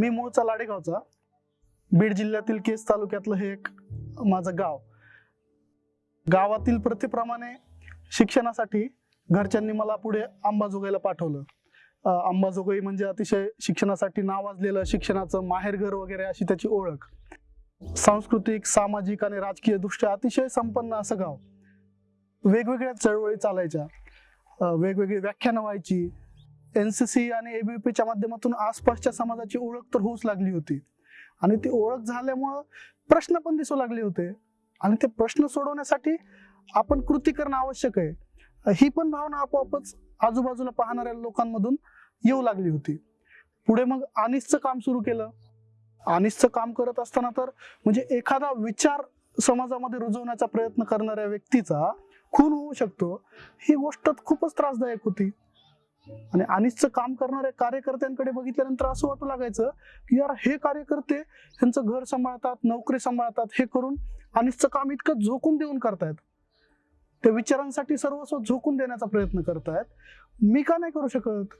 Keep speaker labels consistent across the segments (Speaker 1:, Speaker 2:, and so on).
Speaker 1: मी मूळचा लाडेगावचा बीड जिल्ह्यातील केस तालुक्यातलं हे एक माझं गाव. गावातील प्रथेप्रमाणे शिक्षणासाठी घरच्यांनी मला पुढे अंबाजोगाईला पाठवलं. अंबाजोगाई म्हणजे अतिशय शिक्षणासाठी नावाजलेलं शिक्षणाचं माहेरघर वगैरे अशी त्याची ओळख. सांस्कृतिक सामाजिक आणि राजकीय दृष्ट्या अतिशय संपन्न असं गाव. वेगवेगळ्या चळवळी चालायच्या. वेगवेगळी व्याख्यानं व्हायची. एन सी सी आणि एबीपीच्या माध्यमातून आसपासच्या समाजाची ओळख तर होऊच लागली होती. आणि ती ओळख झाल्यामुळं प्रश्न पण दिसू लागले होते. आणि ते प्रश्न सोडवण्यासाठी आपण कृती करणं आवश्यक आहे. ही पण भावना आपोआपच आजूबाजूला पाहणाऱ्या लोकांमधून येऊ लागली होती. पुढे मग आनिसचं काम सुरू केलं. आनिसचं काम करत असताना तर म्हणजे एखादा विचार समाजामध्ये रुजवण्याचा प्रयत्न करणाऱ्या व्यक्तीचा खून होऊ शकतो. ही गोष्ट खूपच त्रासदायक होती. आणि अनिसचं काम करणाऱ्या कार्यकर्त्यांकडे बघितल्यानंतर असं वाटू लागायचं की यार हे कार्यकर्ते त्यांचं घर सांभाळतात नोकरी सांभाळतात हे करून अनिसचं काम इतकं झोकून देऊन करतायत. त्या विचारांसाठी सर्वस्व झोकून देण्याचा प्रयत्न करतायत. मी का नाही करू शकत?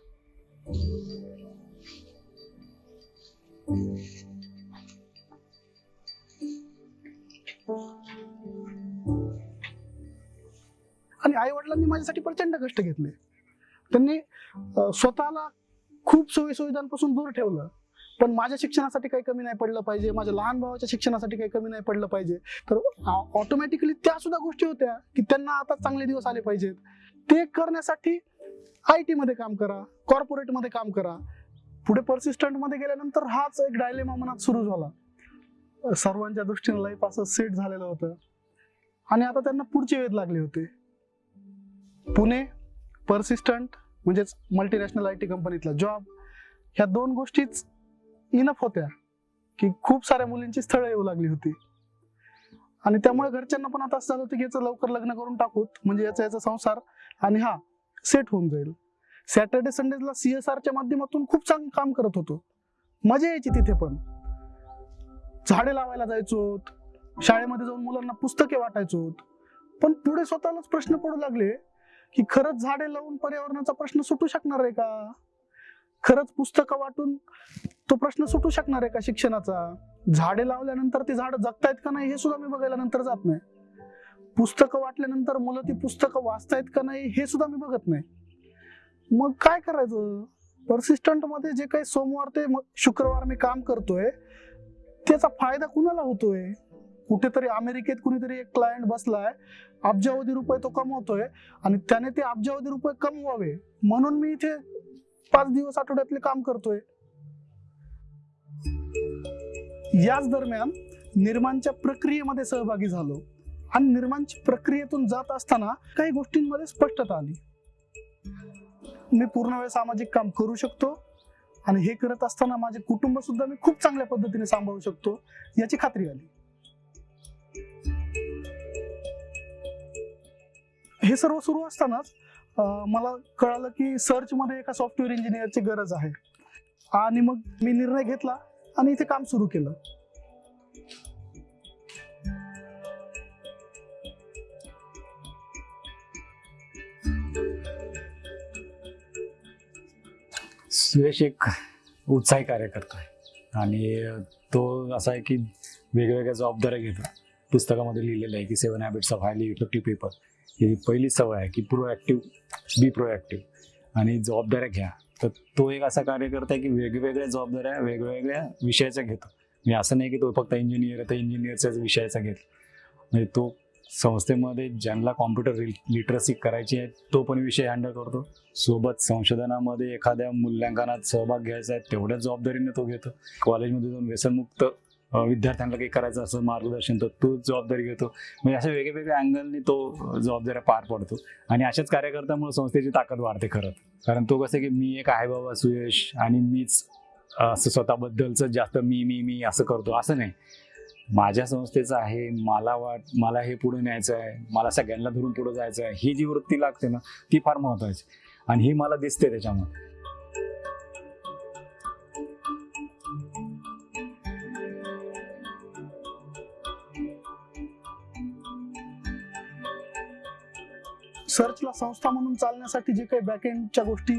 Speaker 1: आणि आई वडिलांनी माझ्यासाठी प्रचंड कष्ट घेतले. त्यांनी स्वतःला खूप सोयी सुविधांपासून दूर ठेवलं. पण माझ्या शिक्षणासाठी काही कमी नाही पडलं पाहिजे माझ्या लहान भावाच्या शिक्षणासाठी काही कमी नाही पडलं पाहिजे. तर ऑटोमॅटिकली त्या सुद्धा गोष्टी होत्या की त्यांना आता चांगले दिवस आले पाहिजेत. ते करण्यासाठी आय टी मध्ये काम करा कॉर्पोरेटमध्ये काम करा. पुढे परसिस्टंटमध्ये गेल्यानंतर हाच एक डायलेमा मनात सुरू झाला. सर्वांच्या दृष्टीने लाईफ असं सेट झालेलं होतं. आणि आता त्यांना पुढचे वेध लागले होते. पुणे परसिस्टंट म्हणजेच मल्टीनॅशनल आय टी कंपनीतला जॉब ह्या दोन गोष्टीच इनफ होत्या की खूप साऱ्या मुलींची स्थळं येऊ लागली होती. आणि त्यामुळे घरच्यांना पण आता असं झालं होतं की याचं लवकर लग्न करून टाकूत म्हणजे याचा याचा संसार आणि हा सेट होऊन जाईल. सॅटर्डे संडेला सीएसआरच्या माध्यमातून खूप चांगलं काम करत होतो. मजा यायची तिथे पण. झाडे लावायला जायचो शाळेमध्ये जाऊन मुलांना पुस्तके वाटायचो पण पुढे स्वतःलाच प्रश्न पडू लागले की खरंच झाडे लावून पर्यावरणाचा प्रश्न सुटू शकणार आहे का? खरंच पुस्तकं वाटून तो प्रश्न सुटू शकणार आहे का शिक्षणाचा? झाडे लावल्यानंतर ती झाडं जगतायत का नाही हे सुद्धा मी बघायला नंतर जात नाही. पुस्तकं वाटल्यानंतर मुलं ती पुस्तकं वाचतायत का नाही हे सुद्धा मी बघत नाही. मग काय करायचं? परसिस्टंटमध्ये जे काही सोमवार ते शुक्रवार मी काम करतोय त्याचा फायदा कुणाला होतोय? कुठेतरी अमेरिकेत कुणीतरी एक क्लायंट बसलाय अब्जावधी रुपये तो कमवतोय आणि त्याने ते अब्जावधी रुपये कमवावे. म्हणून मी इथे पाच दिवस आठवड्यातले काम करतोय. याच दरम्यान निर्माणच्या प्रक्रियेमध्ये सहभागी झालो. आणि निर्माणची प्रक्रियेतून जात असताना काही गोष्टींमध्ये स्पष्टता आली. मी पूर्ण वेळ सामाजिक काम करू शकतो आणि हे करत असताना माझे कुटुंब सुद्धा मी खूप चांगल्या पद्धतीने सांभाळू शकतो याची खात्री आली. हे सर्व सुरू असतानाच मला कळालं की सर्चमध्ये एका सॉफ्टवेअर इंजिनियरची गरज आहे. आणि मग मी निर्णय घेतला आणि इथे काम सुरू केलं.
Speaker 2: सुरेश एक उत्साही कार्यकर्ता आहे. आणि तो असा आहे की वेगवेगळ्या जबाबदाऱ्या घेतो. पुस्तकामध्ये लिहिलेलं आहे की seven habits of highly effective people ही पहिली सवय आहे की प्रोॲक्टिव्ह बी प्रोॲक्टिव्ह आणि जबाबदाऱ्या घ्या. तर तो एक असा कार्यकर्ता आहे की वेगवेगळ्या जबाबदाऱ्या वेगवेगळ्या विषयाच्या घेतो. म्हणजे असं नाही की तो फक्त इंजिनियर आहे तर इंजिनियरच्याच विषयाचा घेतो. म्हणजे तो संस्थेमध्ये ज्यांना कॉम्प्युटर लिटरसी करायची आहे तो पण विषय हँडल करतो. सोबत संशोधनामध्ये एखाद्या मूल्यांकनात सहभाग घ्यायचा आहे तेवढ्याच जबाबदारीने तो घेतो. कॉलेजमध्ये जाऊन व्यसनमुक्त विद्यार्थ्यांना काही करायचं असं मार्गदर्शन तर तो जबाबदारी घेतो. म्हणजे अशा वेगवेगळ्या अँगलने तो जबाबदाऱ्या पार पडतो. आणि अशाच कार्यकर्त्यामुळे संस्थेची ताकद वाढते खरं कारण तो कसं की मी एक आहे बाबा सुयश आणि मीच असं स्वतःबद्दलचं जास्त मी मी मी असं करतो. असं नाही. माझ्या संस्थेचं आहे मला वाट मला हे पुढे न्यायचं आहे मला सगळ्यांना धरून पुढे जायचं आहे ही जी वृत्ती लागते ना ती फार महत्वाची. आणि ही मला दिसते त्याच्यामध्ये
Speaker 1: सर्चला संस्था म्हणून चालण्यासाठी जे काही बॅकएंडच्या गोष्टी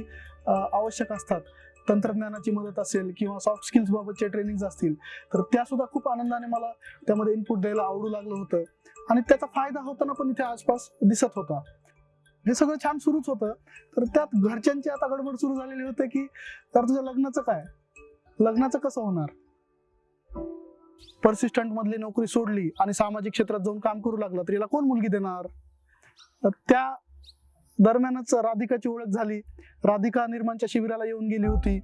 Speaker 1: आवश्यक असतात तंत्रज्ञानाची मदत असेल किंवा सॉफ्ट स्किल्स बाबतचे ट्रेनिंग असतील तर त्या सुद्धा खूप आनंदाने मला त्यामध्ये इनपुट द्यायला आवडू लागलं होतं. आणि त्याचा फायदा होताना पण इथे आसपास दिसत होता. हे सगळं छान सुरूच होतं तर त्यात घरच्यांची आता गडबड सुरू झालेली होते की तर तुझ्या लग्नाचं काय? लग्नाचं कसं होणार? परसिस्टंट मधली नोकरी सोडली आणि सामाजिक क्षेत्रात जाऊन काम करू लागला तर याला कोण मुलगी देणार? त्या दरम्यानच राधिकाची ओळख झाली. राधिका निर्माणच्या शिबिराला येऊन गेली होती.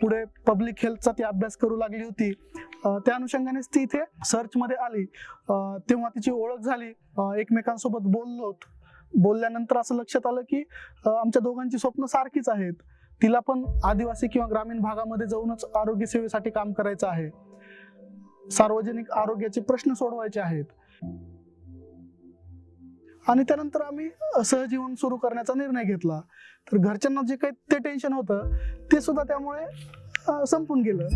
Speaker 1: पुढे पब्लिक हेल्थचा ती अभ्यास करू लागली होती. त्या अनुषंगानेच ती इथे सर्च मध्ये आली. तेव्हा तिची ओळख झाली. एकमेकांसोबत बोललो बोलल्यानंतर असं लक्षात आलं की आमच्या दोघांची स्वप्न सारखीच आहेत. तिला पण आदिवासी किंवा ग्रामीण भागामध्ये जाऊनच आरोग्य सेवेसाठी काम करायचं आहे. सार्वजनिक आरोग्याचे प्रश्न सोडवायचे आहेत. आणि त्यानंतर आम्ही सहजीवन सुरू करण्याचा निर्णय घेतला. तर घरच्यांना जे काही ते टेन्शन होतं ते सुद्धा त्यामुळे संपून गेलं.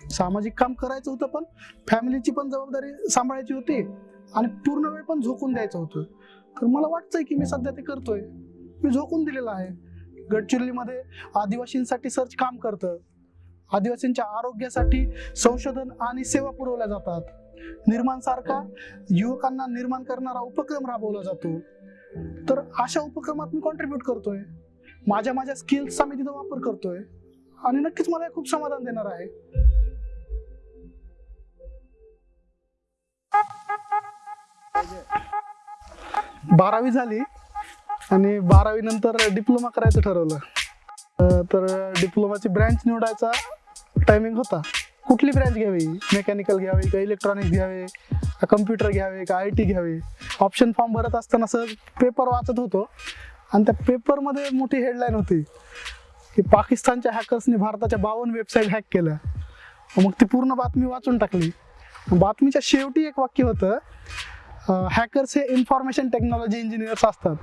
Speaker 1: सामाजिक काम करायचं होतं पण फॅमिलीची पण जबाबदारी सांभाळायची होती आणि पूर्ण वेळ पण झोकून द्यायचं होतं. तर मला वाटतंय की मी सध्या ते करतोय. मी झोकून दिलेला आहे. गडचिरोलीमध्ये आदिवासींसाठी सर्च काम करतं. आदिवासींच्या आरोग्यासाठी संशोधन आणि सेवा पुरवल्या जातात. निर्माण सारखा युवकांना निर्माण करणारा उपक्रम राबवला जातो. तर अशा उपक्रमात मी कॉन्ट्रीब्युट करतोय. माझ्या माझ्या स्किल्सचा मी तिथं वापर करतोय. आणि नक्कीच मला हे खूप समाधान देणार आहे. बारावी झाली. आणि बारावी नंतर डिप्लोमा करायचं ठरवलं. तर डिप्लोमाची ब्रँच निवडायचा टायमिंग होता. कुठली ब्रँच घ्यावी? मेकॅनिकल घ्यावी का इलेक्ट्रॉनिक्स घ्यावे? का कम्प्युटर घ्यावे? का आय टी घ्यावे? ऑप्शन फॉर्म भरत असताना सहज पेपर वाचत होतो. आणि त्या पेपरमध्ये मोठी हेडलाईन होती की पाकिस्तानच्या हॅकर्सने भारताच्या बावन्न वेबसाईट हॅक केल्या. मग ती पूर्ण बातमी वाचून टाकली. बातमीच्या शेवटी एक वाक्य होतं हॅकर्स हे इन्फॉर्मेशन टेक्नॉलॉजी इंजिनियर्स असतात.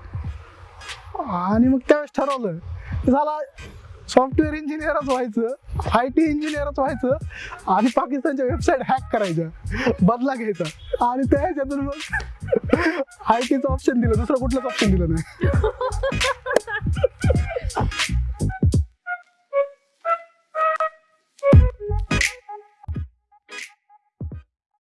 Speaker 1: आणि मग त्यावेळेस ठरवलं. की झाला सॉफ्टवेअर इंजिनियरच व्हायचं आय टी इंजिनियरच व्हायचं आणि पाकिस्तानच्या वेबसाईट हॅक करायच्या बदला घ्यायचा. आणि त्या ह्याच्यातून मग आय टीचं ऑप्शन दिलं दुसरं कुठलंच ऑप्शन दिलं नाही.